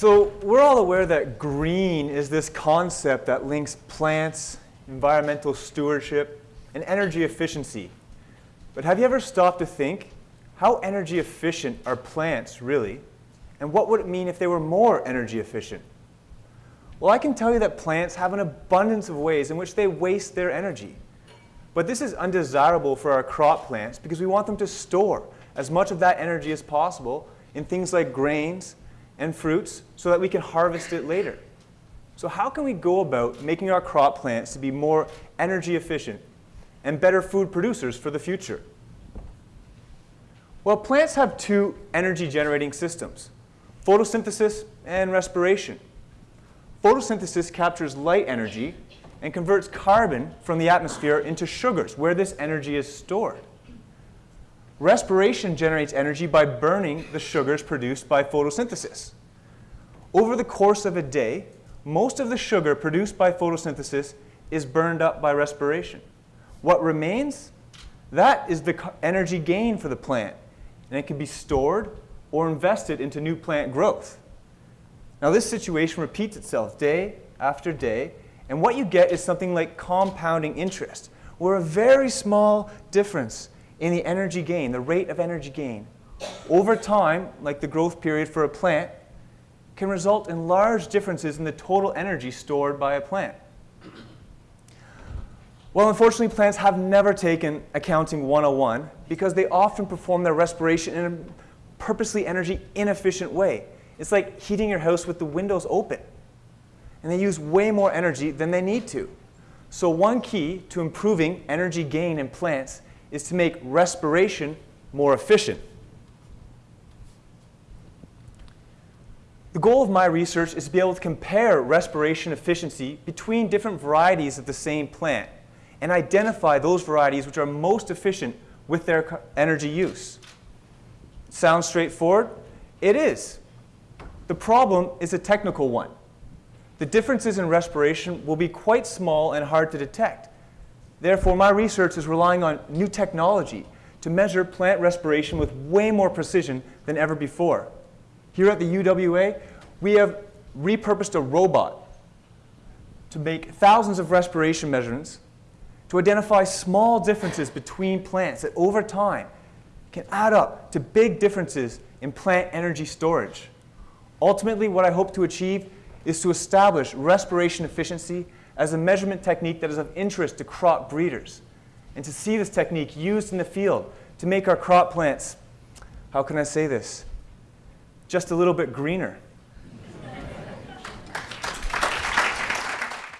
So we're all aware that green is this concept that links plants, environmental stewardship, and energy efficiency. But have you ever stopped to think, how energy efficient are plants really? And what would it mean if they were more energy efficient? Well, I can tell you that plants have an abundance of ways in which they waste their energy. But this is undesirable for our crop plants because we want them to store as much of that energy as possible in things like grains and fruits so that we can harvest it later. So how can we go about making our crop plants to be more energy efficient and better food producers for the future? Well, plants have two energy generating systems, photosynthesis and respiration. Photosynthesis captures light energy and converts carbon from the atmosphere into sugars, where this energy is stored. Respiration generates energy by burning the sugars produced by photosynthesis. Over the course of a day, most of the sugar produced by photosynthesis is burned up by respiration. What remains? That is the energy gain for the plant, and it can be stored or invested into new plant growth. Now this situation repeats itself day after day, and what you get is something like compounding interest, where a very small difference in the energy gain, the rate of energy gain, over time, like the growth period for a plant, can result in large differences in the total energy stored by a plant. Well, unfortunately, plants have never taken accounting 101 because they often perform their respiration in a purposely energy inefficient way. It's like heating your house with the windows open. And they use way more energy than they need to. So one key to improving energy gain in plants is to make respiration more efficient. The goal of my research is to be able to compare respiration efficiency between different varieties of the same plant and identify those varieties which are most efficient with their energy use. Sounds straightforward? It is. The problem is a technical one. The differences in respiration will be quite small and hard to detect. Therefore, my research is relying on new technology to measure plant respiration with way more precision than ever before. Here at the UWA, we have repurposed a robot to make thousands of respiration measurements to identify small differences between plants that over time can add up to big differences in plant energy storage. Ultimately, what I hope to achieve is to establish respiration efficiency as a measurement technique that is of interest to crop breeders, and to see this technique used in the field to make our crop plants, how can I say this, just a little bit greener.